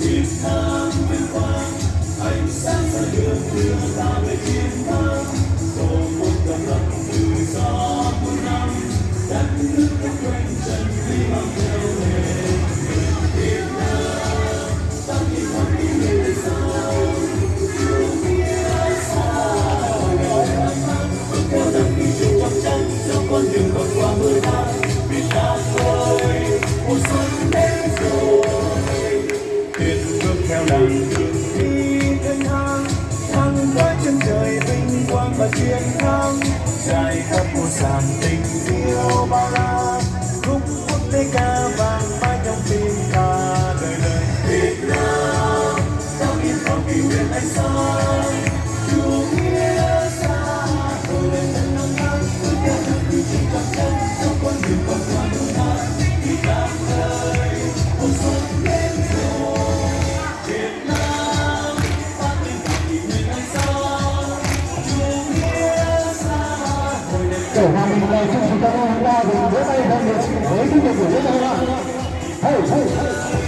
chiến thắng vinh quang ánh sáng soi đường đưa ta về chiến thắng tổ quốc độc lập tự do muôn năm đất nước không quên chân đi mang theo lời của Hà Bình chúng ta hôm nay thì bữa nay đang được với cái việc của bữa nay hey hey